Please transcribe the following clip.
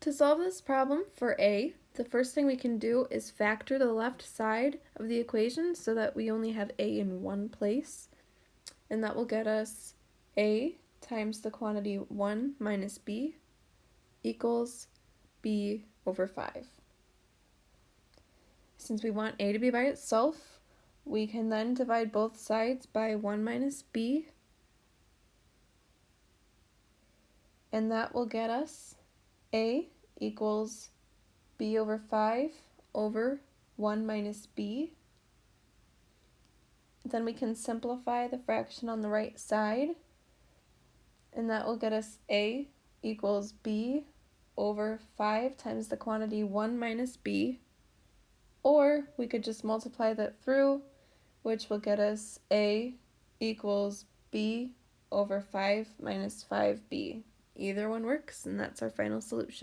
To solve this problem for a, the first thing we can do is factor the left side of the equation so that we only have a in one place. And that will get us a times the quantity 1 minus b equals b over 5. Since we want a to be by itself, we can then divide both sides by 1 minus b, and that will get us a equals b over 5 over 1 minus b. Then we can simplify the fraction on the right side, and that will get us a equals b over 5 times the quantity 1 minus b, or we could just multiply that through, which will get us a equals b over 5 minus 5b. Either one works, and that's our final solution.